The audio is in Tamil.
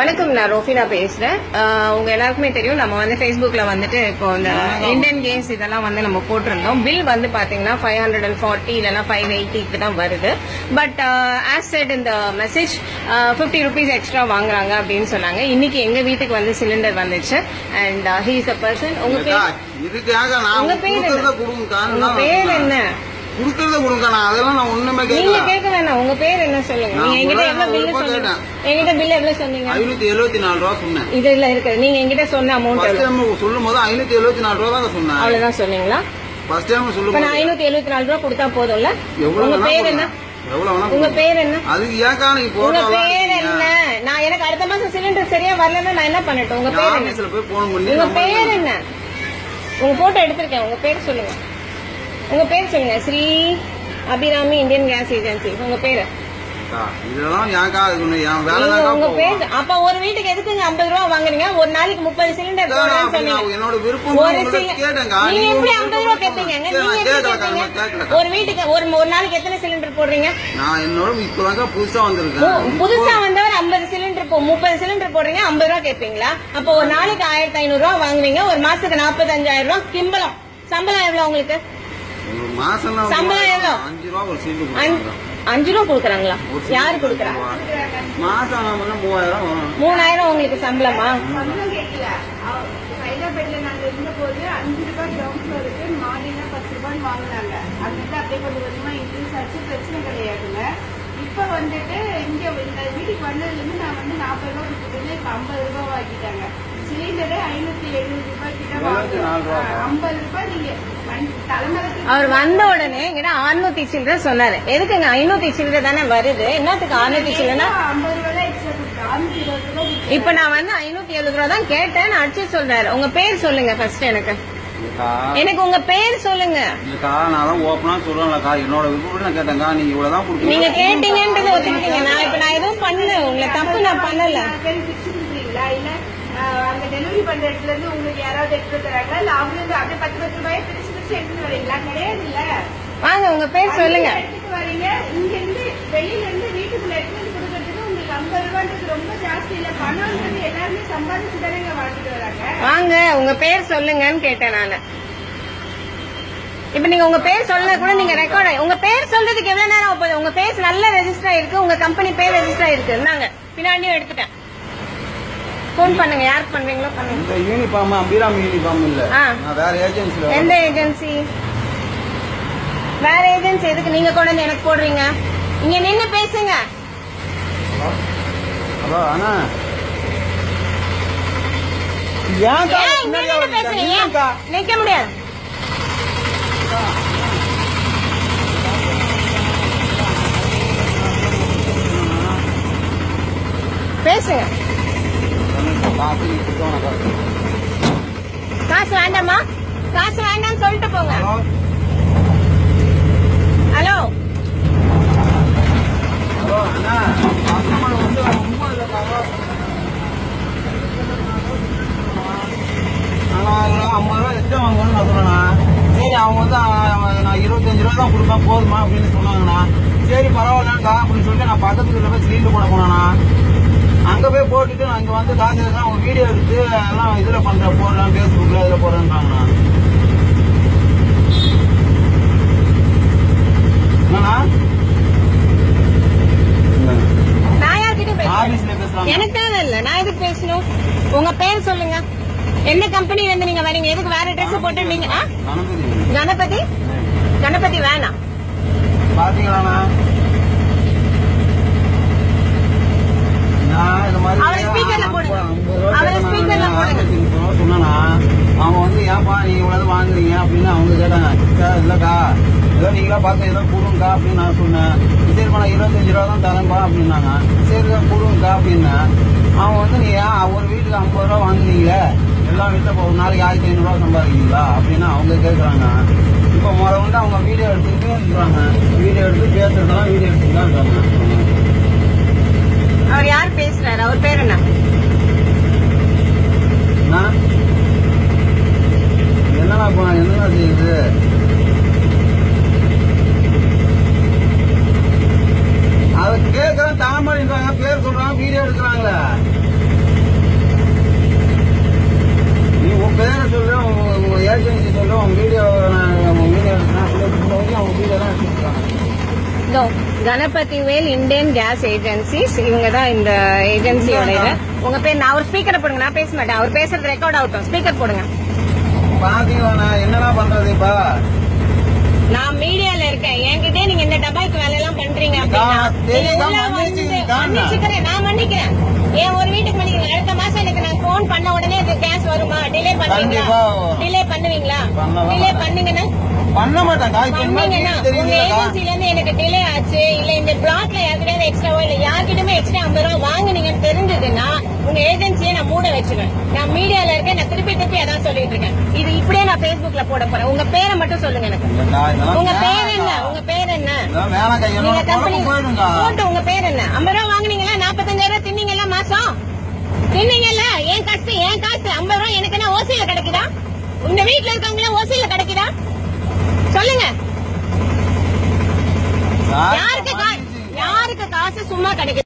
வணக்கம் நான் ரோஃபினா பேசுறேன். உங்க எல்லாருக்குமே தெரியும் நம்ம வந்து Facebookல வந்துட்டு இப்போ இந்த இந்தியன் கேம்ஸ் இதெல்லாம் வந்து நம்ம போட்டிருந்தோம். பில் வந்து பாத்தீங்கன்னா ஃபைவ் ஹண்ட்ரட் அண்ட் ஃபார்ட்டி இல்லைன்னா ஃபைவ் எயிட்டிக்கு தான் வருது. பட் ஆஸ் செட் இந்த மெசேஜ் ஃபிஃப்டி ருபீஸ் எக்ஸ்ட்ரா வாங்குறாங்க அப்படின்னு சொன்னாங்க. இன்னைக்கு எங்க வீட்டுக்கு வந்து சிலிண்டர் வந்துச்சு. அண்ட் ஹீஸ் அ பர்சன் உங்க பேர் உங்க பேர் என்ன? உங்க பேர். என்ன? கொடுக்கறத கொடுங்க நான் அதெல்லாம் நான் ஒண்ணுமே நீங்க கேட்கல கேட்க வேணாம். உங்க பேர் என்ன சொல்லுங்க. நான் நீங்க என்கிட்ட எவ்வளவு பில்லு நான் சொன்னீங்க? கேட்டேன். என்கிட்ட பில் எவ்வளவு சொன்னீங்க? ஐநூத்தி எழுபத்தி நாலு ரூபா சொன்னேன். இதுல இருக்குது நீங்க என்கிட்ட சொன்ன அமௌண்ட் ஃபர்ஸ்ட் எவ்வளவு? டைம் சொல்லும் போது ஐநூத்தி எழுபத்தி நாலு ரூபா தான் சொன்னேன். அவ்வளவுதான் சொன்னீங்களா? ஃபர்ஸ்ட் டைம் சொல்லும் இப்ப நான் போது ஐநூத்தி எழுபத்தி நாலு ரூபா கொடுத்தா போதும்ல? எவ்வளவு உங்க வேணா பேர் என்ன. எவ்வளவு வேணா உங்க. பேர் என்ன? அதுக்கு ஏக்கா நீங்க உங்க பேர் என்ன? நான் எனக்கு அடுத்த மாசம் சிலிண்டர் சரியா வரலன்னா நான் என்ன பண்ணட்டும்? உங்க பேர் என்ன? ஆபீஸ்ல போய் போன் பண்ணி உங்க நம்ம பேர் என்ன? உங்க போட்டோ எடுத்திருக்கேன். உங்க பேர் சொல்லுங்க. உங்க பேர் சொல்லுங்க. Sri Abirami Indian gas agency உங்க பேரு? உங்க பேர். அப்ப ஒரு வீட்டுக்கு எதுக்குங்க ஐம்பது ரூபா வாங்குறீங்க ஒரு நாளைக்கு முப்பது சிலிண்டர் என்னோட விருப்பம் ஒரு. நீங்க எப்படி ஐம்பது ரூபா கேட்பீங்க. ஒரு வீட்டுக்கு ஒரு ஒரு நாளைக்கு எத்தனை சிலிண்டர் போடுறீங்க? நான் என்னோட இப்பதாங்க புதுசா வந்திருக்கேன். புதுசா வந்தவர் ஐம்பது சிலிண்டர் முப்பது சிலிண்டர் போடுறீங்க ஐம்பது ரூபா கேட்பீங்களா அப்ப ஒரு நாளைக்கு ஆயிரத்தி ஐநூறு ரூபா வாங்குவீங்க ஒரு மாசத்துக்கு நாற்பத்தஞ்சாயிரம் ரூபா கிம்பளம். சம்பளம் எவ்வளவு உங்களுக்கு? சம்பளம் எவ்வளோ? அஞ்சு ரூபா கொடுக்குறாங்களா? யாரு கொடுக்குறா. மாசம். மூணாயிரம் உங்களுக்கு சம்பளமா? ஹைதராபாத்ல நாங்க இருந்தபோது அஞ்சு ரூபாய் கிரவுண்ட் ஃப்ளோருக்கு மாடினா பத்து ரூபாய் வாங்கினாங்க. அது வந்து அப்படியே கொஞ்சம் கொஞ்சமா இன்க்ரீஸ் ஆச்சு. பிரச்சனை கிடையாதுங்க. இப்ப வந்துட்டு இங்க இந்த வீட்டுக்கு வந்ததுல இருந்து நான் வந்து நாற்பது ரூபாய் கொடுத்துட்டு இப்ப ஐம்பது ரூபாய் வாங்கிட்டாங்க. சிலிண்டரு ஐநூத்தி எழுபது ரூபாய் கிட்ட எழுபத்தி நாலு ரூபாய். வாங்குறோம் ஐம்பது ரூபாய் நீங்க வண்டி- தலைமறைக்கு அவர் வந்த உடனே என்கிட்ட அறுநூத்தி சில்லற சொன்னாரு. எதுக்குங்க ஐநூத்தி சில்லற தானே வருது? என்னத்துக்கு அறுநூத்தி சில்லறனா இப்ப நான் வந்து ஐநூத்தி எழுபது ரூபா தான் கேட்டேன் நான் அடிச்சு சொல்றாரு. உங்க பேர் சொல்லுங்க ஃபர்ஸ்ட் எனக்கு. எனக்கு உங்க பேர் சொல்லுங்க. இல்லக்கா, நான் தான் ஆ சொல்றேன்லக்கா, என்னோட விருப்பப்படி நான் கேட்டேன்க்கா, நீங்க இவ்வளவுதான் கொடுப்பீங்க. நீங்க கேட்டீங்கன்றது ஒத்துக்கிட்டீங்க. நான் இப்ப நான் எதுவும் பண்ணல. உங்களை தப்பு நான் பண்ணல. அங்க டெலிவரி பண்ற இடத்துல இருந்து உங்களுக்கு யாராவது எடுத்து தராங்களா இல்ல அவங்க வந்து அப்படியே பத்து பத்து ரூபாய் பிரிச்சு பிரிச்சு எடுத்துட்டு வரீங்களா? கிடையாது இல்ல வாங்க உங்க பேர் சொல்லுங்க. எடுத்துட்டு வரீங்க. இங்க இருந்து வெளியில இருந்து வீட்டுக்குள்ள எடுத்துட்டு கொடுக்கறதுக்கு உங்களுக்கு ஐம்பது ரூபான்றது ரொம்ப ஜாஸ்தி இல்ல. பணம்ன்றது எல்லாருமே சம்பாதிச்சு தானே இங்க வாங்கிட்டு வராங்க. வாங்க உங்க பேர் சொல்லுங்கன்னு கேட்டேன் நானு. இப்ப நீங்க உங்க பேர் சொல்ல கூட நீங்க ரெக்கார்ட் உங்க பேர் சொல்றதுக்கு எவ்வளவு நேரம் போகுது? உங்க பேர் நல்ல ரெஜிஸ்டர் ஆயிருக்கு உங்க கம்பெனி பேர் ரெஜிஸ்டர் ஆயிருக்கு. இருந்தாங்க பின்னாடியும் எடுத்துட்டேன். ஃபோன் பண்ணுங்க. யாருக்கு பண்றீங்களோ பண்ணுங்க. இந்த யூனிஃபார்ம் அபிராமி யூனிஃபார்ம் இல்ல. நான் வேற ஏஜென்சில எந்த ஏஜென்சி வேற ஏஜென்சி எதுக்கு? நீங்க கொண்டு வந்து எனக்கு போடுறீங்க. இங்க நின்னு பேசுங்க. ஹலோ? அண்ணா? நிக்க முடியாது. பேசுங்க காசு நீ கொடுத்தவனக்கா. காசு வேண்டாமா காசு வேண்டாம்னு சொல்லிட்டு போங்க. ஹலோ? சரி அவங்க வந்து நான் இருபத்தஞ்சு ரூபா தான் கொடுப்பேன் போதுமா அப்படின்னு சொன்னாங்கண்ணா. சரி பரவாயில்லக்கா அப்படின்னு சொல்லிட்டு நான் பக்கத்துக்கு போய் சிலிண்டர் போட போனேண்ணா. அங்கே போய் போட்டுட்டு இங்கே வந்து எடுத்து அவங்க வீடியோ எடுத்து எல்லாம் இதில் பண்ணுறேன் போடுறேன் ஃபேஸ்புக்கில் இதில் பேசுறாங்க எனக்கு தேவை இல்ல. நான் எதுக்கு பேசணும்? உங்க பேர் சொல்லுங்க. என்ன கம்பெனில இருந்து நீங்க வரீங்க? எதுக்கு வேற ட்ரெஸ் போட்டு நீங்க? கணபதி? கணபதி வேணாம். பாத்தீங்களாண்ணா நான் இந்த மாதிரி அவரை speakerல போடுங்க. அவரை நான் போடுங்க. சொன்னேண்ணா அவங்க வந்து ஏன்பா நீ இவ்வளவு வாங்குறீங்க? அப்படின்னு அவங்க கேட்டாங்க. "அக்கா, இல்லக்கா ஏதோ நீங்களா பார்த்து ஏதோ கொடுங்கக்கா அப்படின்னு நான் சொன்னேன். சரிப்பா நான் இருபத்தஞ்சு ரூபா தான் தரேன்பா அப்படின்னாங்க. சரி தான் கொடுங்கக்கா அப்படின்னேன். அவங்க வந்து நீ ஒரு வீட்டுக்கு ஐம்பது ரூபா வாங்குறீங்களே எல்லா வீட்டில் ஒரு நாளைக்கு ஆயிரத்தி ஐநூறுரூவா சம்பாதிக்கிறீங்களா? அப்படின்னு அவங்க கேட்குறாங்க இப்போ முறை வந்து அவங்க வீடியோ எடுத்துக்கிட்டு இருக்காங்க. வீடியோ எடுத்து பேசுறதெல்லாம் வீடியோ எடுத்துட்டு தான் இருக்காங்க. பேசுறாரு அவர் பேர் என்ன? என்னடா என்னடா செய்யுது? அது பேர் சொல்றாங்க வீடியோ எடுக்கிறாங்களே நீ உன் பேரை சொல்ற உன் ஏஜென்சி சொல்ற உன் வீடியோ இதோ Ganapathi Vel Indian gas agencies இவங்க தான் இந்த ஏஜென்சியோட இது உங்க பேர் நான் அவர் ஸ்பீக்கரை போடுங்க நான் பேச மாட்டேன். அவர் பேசுறது ரெக்கார்ட் ஆகட்டும் ஸ்பீக்கர் போடுங்க. பாத்தீங்களா என்னடா பண்றது இப்ப? நான் மீடியால இருக்கேன். என்கிட்ட நீங்க இந்த டபாய்க்கு வேலை எல்லாம் பண்றீங்க அப்படின்னா நான். மன்னிக்கிறேன். ஏன் ஒரு வீட்டுக்கு மன்னிக்கிறேன். அடுத்த மாசம் எனக்கு நான் போன் பண்ண உடனே இது கேஸ் வருமா? டிலே பண்ணுவீங்களா. டிலே பண்ணுவீங்களா? டிலே. பண்ணுங்கன்னா? பண்ண மாட்டேங்க உங்க ஏஜென்சில இருந்து எனக்கு டிலே ஆச்சு. இல்ல இந்த பிளாக்ல யாருக்கிட்ட எக்ஸ்ட்ராவோ இல்ல யார்கிட்டயுமே எக்ஸ்ட்ரா ஐம்பது ரூபா வாங்குனீங்கன்னு தெரிஞ்சதுன்னா உங்க ஏஜென்சியை நான் மூட வச்சிருவேன். நான் மீடியால இருக்கேன் நான் திருப்பி திருப்பி அதான் சொல்லிட்டு இருக்கேன். இது இப்படியே நான் Facebookல போட போறேன். உங்க பேரை மட்டும் சொல்லுங்க எனக்கு. உங்க பேர் என்ன. உங்க பேர் என்ன? நீங்க கம்பெனி போட்டு உங்க பேர் என்ன? ஐம்பது ரூபா வாங்குனீங்களா? நாற்பத்தஞ்சாயிரம் ரூபாய் தின்னீங்களா? மாசம்? தின்னீங்கல்ல? ஏன் காசு? ஏன் காசு? ஐம்பது ரூபா எனக்கு என்ன ஓசியில கிடைக்குதா? உங்க வீட்டுல இருக்கவங்கள ஓசியில கிடைக்குதா? சொல்லுங்க. யாருக்கு யாருக்கு காசு சும்மா கிடைக்குது?